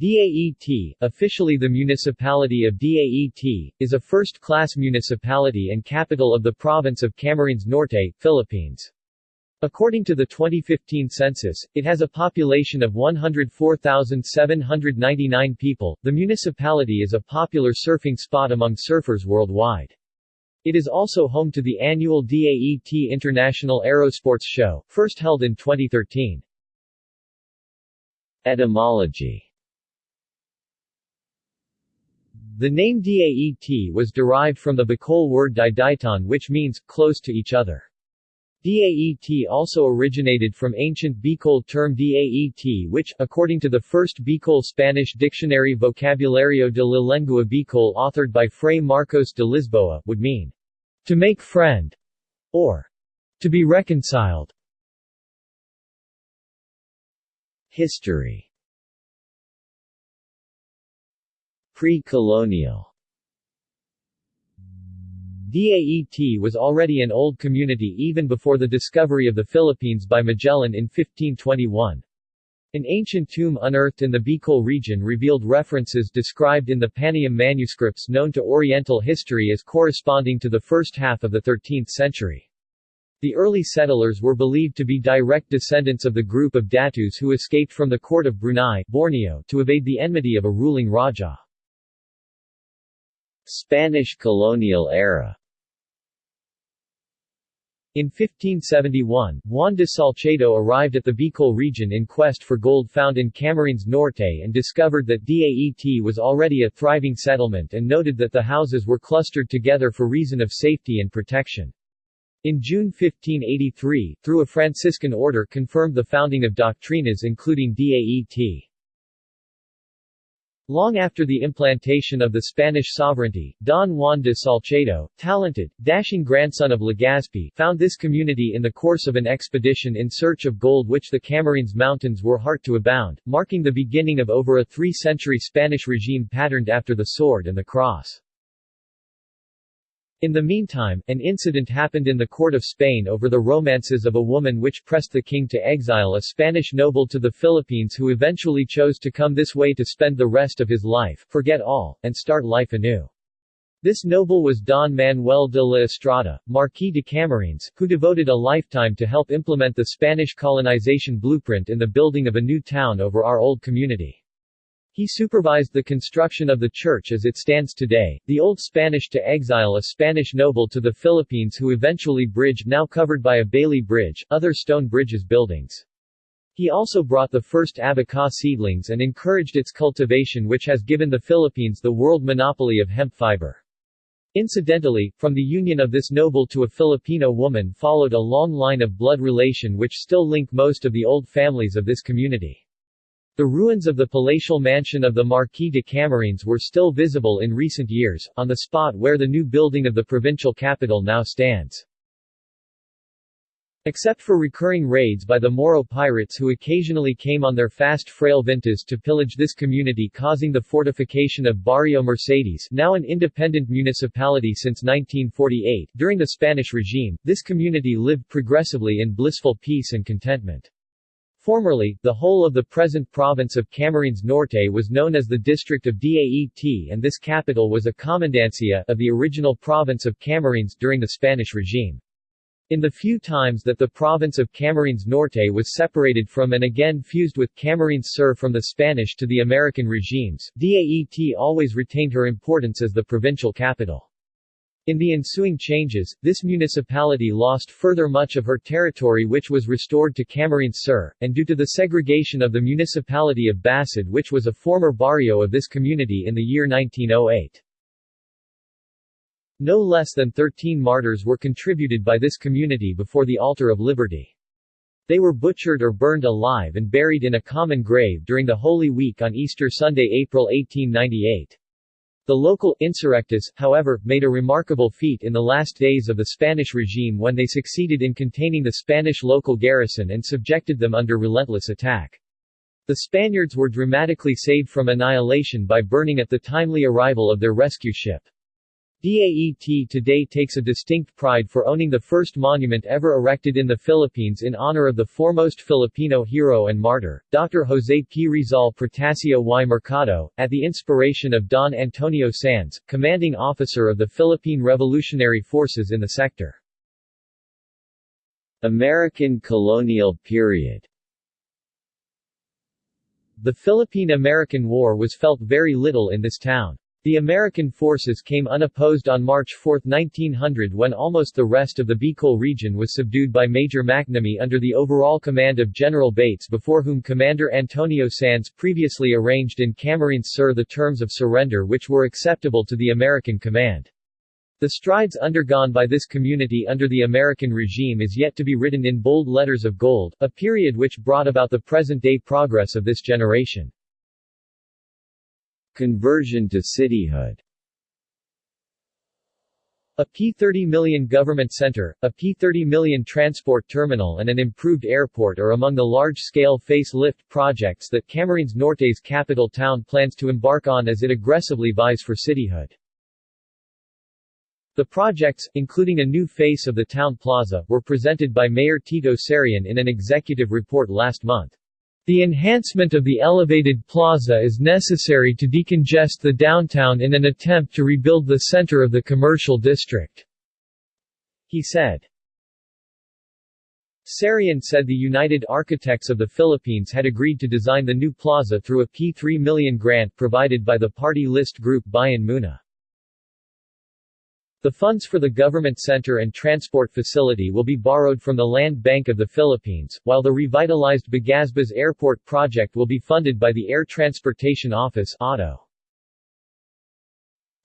Daet, officially the municipality of Daet, is a first-class municipality and capital of the province of Camarines Norte, Philippines. According to the 2015 census, it has a population of 104,799 people. The municipality is a popular surfing spot among surfers worldwide. It is also home to the annual DAET International Aerosports Show, first held in 2013. Etymology The name Daet was derived from the Bicol word Didaitan which means, close to each other. Daet also originated from ancient Bicol term Daet which, according to the first Bicol Spanish dictionary Vocabulario de la Lengua Bicol authored by Fray Marcos de Lisboa, would mean, to make friend, or to be reconciled. History Pre-colonial Daet was already an old community even before the discovery of the Philippines by Magellan in 1521. An ancient tomb unearthed in the Bicol region revealed references described in the Paniam manuscripts known to Oriental history as corresponding to the first half of the 13th century. The early settlers were believed to be direct descendants of the group of Datus who escaped from the court of Brunei Borneo to evade the enmity of a ruling Raja. Spanish colonial era in 1571, Juan de Salcedo arrived at the Bicol region in quest for gold found in Camarines Norte and discovered that Daet was already a thriving settlement and noted that the houses were clustered together for reason of safety and protection. In June 1583, through a Franciscan order confirmed the founding of doctrinas including Daet. Long after the implantation of the Spanish sovereignty, Don Juan de Salcedo, talented, dashing grandson of Legazpi, found this community in the course of an expedition in search of gold which the Camarines Mountains were hard to abound, marking the beginning of over a three-century Spanish regime patterned after the sword and the cross. In the meantime, an incident happened in the court of Spain over the romances of a woman which pressed the king to exile a Spanish noble to the Philippines who eventually chose to come this way to spend the rest of his life, forget all, and start life anew. This noble was Don Manuel de la Estrada, Marquis de Camarines, who devoted a lifetime to help implement the Spanish colonization blueprint in the building of a new town over our old community. He supervised the construction of the church as it stands today, the old Spanish to exile a Spanish noble to the Philippines who eventually bridge now covered by a Bailey Bridge, other stone bridges buildings. He also brought the first abaca seedlings and encouraged its cultivation which has given the Philippines the world monopoly of hemp fiber. Incidentally, from the union of this noble to a Filipino woman followed a long line of blood relation which still link most of the old families of this community. The ruins of the palatial mansion of the Marquis de Camarines were still visible in recent years, on the spot where the new building of the provincial capital now stands. Except for recurring raids by the Moro pirates who occasionally came on their fast frail vintas to pillage this community causing the fortification of Barrio Mercedes now an independent municipality since 1948, during the Spanish regime, this community lived progressively in blissful peace and contentment. Formerly, the whole of the present province of Camarines Norte was known as the district of Daet and this capital was a commandancia of the original province of Camarines during the Spanish regime. In the few times that the province of Camarines Norte was separated from and again fused with Camarines Sur from the Spanish to the American regimes, Daet always retained her importance as the provincial capital. In the ensuing changes, this municipality lost further much of her territory which was restored to Camarines Sur, and due to the segregation of the municipality of Basud which was a former barrio of this community in the year 1908. No less than 13 martyrs were contributed by this community before the altar of liberty. They were butchered or burned alive and buried in a common grave during the Holy Week on Easter Sunday April 1898. The local insurrectists, however, made a remarkable feat in the last days of the Spanish regime when they succeeded in containing the Spanish local garrison and subjected them under relentless attack. The Spaniards were dramatically saved from annihilation by burning at the timely arrival of their rescue ship. DAET today takes a distinct pride for owning the first monument ever erected in the Philippines in honor of the foremost Filipino hero and martyr, Dr. Jose P. Rizal Protasio y Mercado, at the inspiration of Don Antonio Sanz, commanding officer of the Philippine Revolutionary Forces in the sector. American colonial period The Philippine-American War was felt very little in this town. The American forces came unopposed on March 4, 1900 when almost the rest of the Bicol region was subdued by Major McNamee under the overall command of General Bates before whom Commander Antonio Sanz previously arranged in Camarines Sur the terms of surrender which were acceptable to the American command. The strides undergone by this community under the American regime is yet to be written in bold letters of gold, a period which brought about the present-day progress of this generation. Conversion to cityhood A P-30 million government center, a P-30 million transport terminal and an improved airport are among the large-scale face-lift projects that Camarines Norte's capital town plans to embark on as it aggressively vies for cityhood. The projects, including a new face of the town plaza, were presented by Mayor Tito Sarion in an executive report last month. The enhancement of the elevated plaza is necessary to decongest the downtown in an attempt to rebuild the center of the commercial district, he said. Sarion said the United Architects of the Philippines had agreed to design the new plaza through a P3 million grant provided by the party list group Bayan Muna. The funds for the government center and transport facility will be borrowed from the Land Bank of the Philippines, while the revitalized Bagasbas Airport project will be funded by the Air Transportation Office ATO.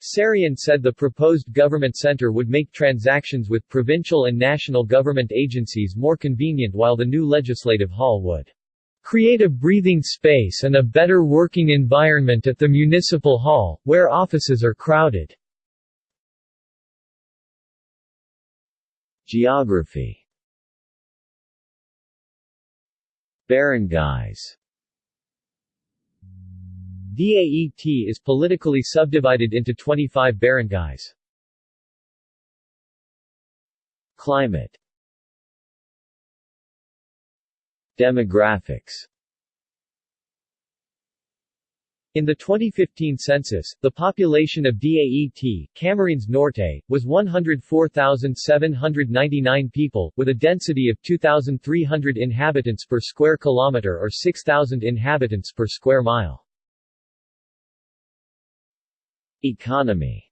Sarion said the proposed government center would make transactions with provincial and national government agencies more convenient while the new legislative hall would create a breathing space and a better working environment at the municipal hall, where offices are crowded. Geography. Barangays DAET is politically subdivided into 25 barangays. Climate. Demographics in the 2015 census, the population of DAET, Camarines Norte, was 104,799 people, with a density of 2,300 inhabitants per square kilometer or 6,000 inhabitants per square mile. Economy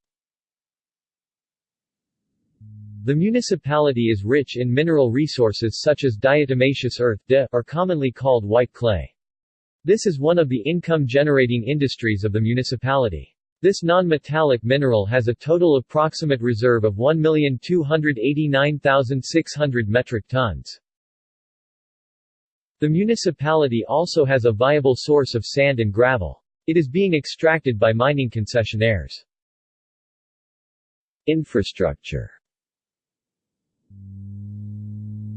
The municipality is rich in mineral resources such as diatomaceous earth de, or commonly called white clay. This is one of the income-generating industries of the municipality. This non-metallic mineral has a total approximate reserve of 1,289,600 metric tons. The municipality also has a viable source of sand and gravel. It is being extracted by mining concessionaires. Infrastructure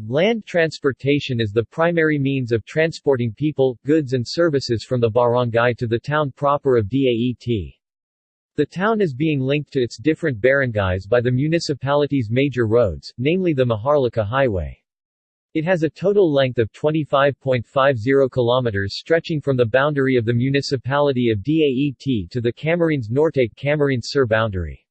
Land transportation is the primary means of transporting people, goods and services from the barangay to the town proper of DAET. The town is being linked to its different barangays by the municipality's major roads, namely the Maharlika Highway. It has a total length of 25.50 kilometers stretching from the boundary of the municipality of DAET to the Camarines Norte-Camarines Sur boundary.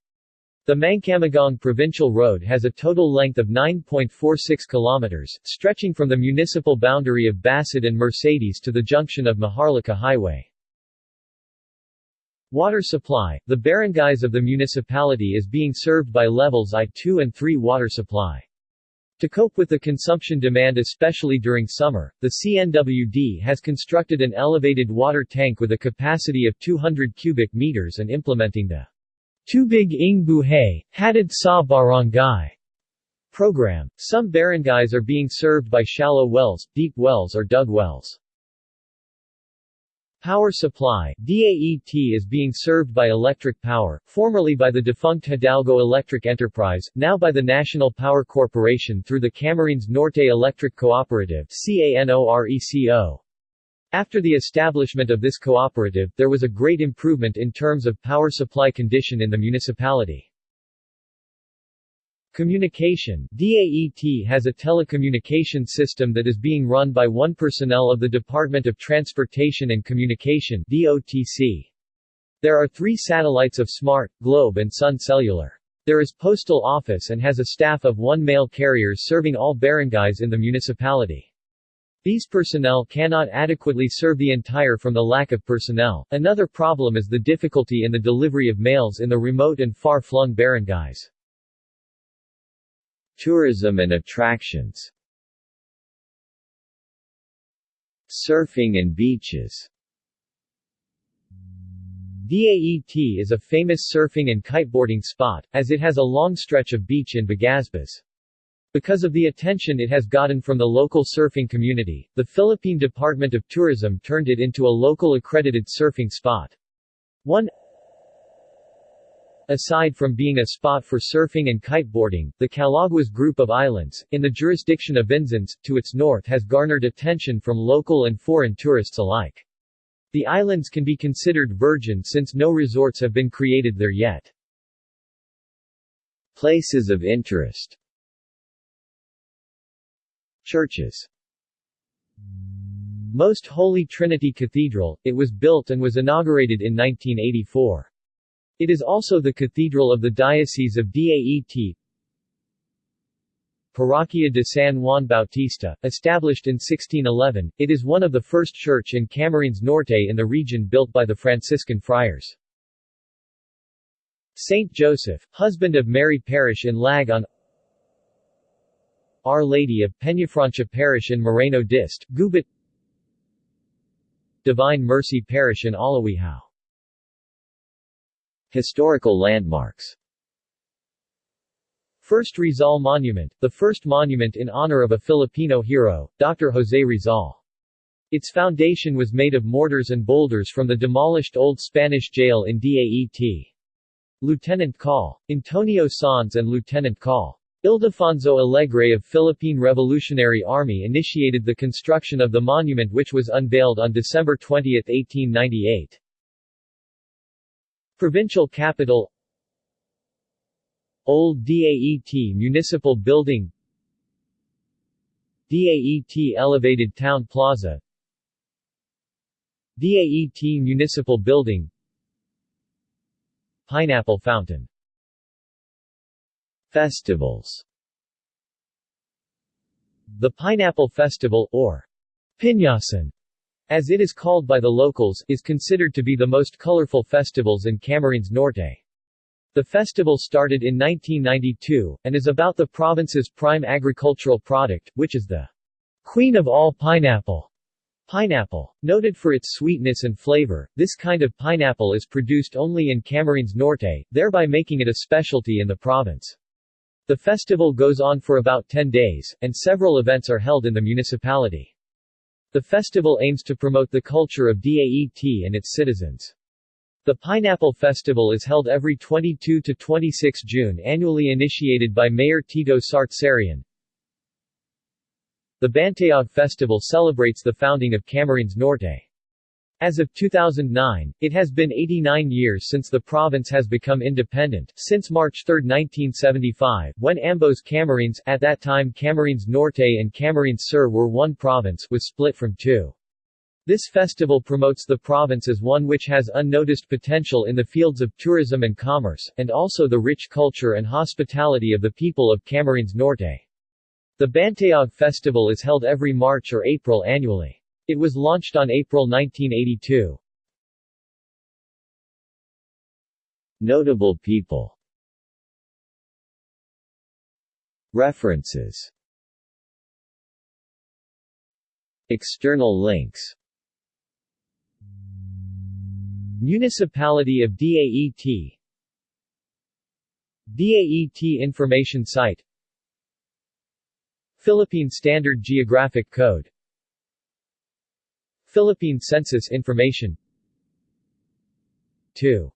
The Mangcamagong Provincial Road has a total length of 9.46 kilometers, stretching from the municipal boundary of Basud and Mercedes to the junction of Maharlika Highway. Water supply The barangays of the municipality is being served by levels I-2 and 3 water supply. To cope with the consumption demand especially during summer, the CNWD has constructed an elevated water tank with a capacity of 200 cubic meters and implementing the Tubig ng Buhay, Hatid sa Barangay program. Some barangays are being served by shallow wells, deep wells or dug wells. Power supply DAET is being served by electric power, formerly by the defunct Hidalgo Electric Enterprise, now by the National Power Corporation through the Camarines Norte Electric Cooperative CANORECO. After the establishment of this cooperative, there was a great improvement in terms of power supply condition in the municipality. Communication DAET has a telecommunication system that is being run by one personnel of the Department of Transportation and Communication DOTC. There are three satellites of Smart, Globe and Sun Cellular. There is postal office and has a staff of one mail carriers serving all barangays in the municipality. These personnel cannot adequately serve the entire from the lack of personnel. Another problem is the difficulty in the delivery of mails in the remote and far-flung barangays. Tourism and attractions Surfing and beaches DAET is a famous surfing and kiteboarding spot, as it has a long stretch of beach in Bagasbas. Because of the attention it has gotten from the local surfing community, the Philippine Department of Tourism turned it into a local accredited surfing spot. One Aside from being a spot for surfing and kiteboarding, the Calaguas group of islands, in the jurisdiction of Vinzons, to its north has garnered attention from local and foreign tourists alike. The islands can be considered virgin since no resorts have been created there yet. Places of interest Churches Most Holy Trinity Cathedral, it was built and was inaugurated in 1984. It is also the cathedral of the Diocese of Daet. Parroquia de San Juan Bautista, established in 1611, it is one of the first church in Camarines Norte in the region built by the Franciscan friars. Saint Joseph, husband of Mary Parish in Lag on our Lady of Peñafrancia Parish in Moreno Dist, Gubat Divine Mercy Parish in Alawihao Historical landmarks First Rizal Monument, the first monument in honor of a Filipino hero, Dr. Jose Rizal. Its foundation was made of mortars and boulders from the demolished old Spanish jail in Daet. Lieutenant Col. Antonio Sanz and Lieutenant Col. Ildefonso Alegre of Philippine Revolutionary Army initiated the construction of the monument which was unveiled on December 20, 1898. Provincial capital Old DAET Municipal Building DAET Elevated Town Plaza DAET Municipal Building Pineapple Fountain Festivals The Pineapple Festival, or Piñasan, as it is called by the locals, is considered to be the most colorful festivals in Camarines Norte. The festival started in 1992, and is about the province's prime agricultural product, which is the queen of all pineapple. Pineapple. Noted for its sweetness and flavor, this kind of pineapple is produced only in Camarines Norte, thereby making it a specialty in the province. The festival goes on for about 10 days, and several events are held in the municipality. The festival aims to promote the culture of DAET and its citizens. The Pineapple Festival is held every 22 to 26 June annually initiated by Mayor Tito Sartsarian. The Bantayog Festival celebrates the founding of Camarines Norte. As of 2009, it has been 89 years since the province has become independent, since March 3, 1975, when Ambos Camarines at that time Camarines Norte and Camarines Sur were one province was split from two. This festival promotes the province as one which has unnoticed potential in the fields of tourism and commerce, and also the rich culture and hospitality of the people of Camarines Norte. The Bantayog Festival is held every March or April annually. It was launched on April 1982. Notable people. References. External links. Municipality of DAET DAET Information Site. Philippine Standard Geographic Code Philippine Census Information. 2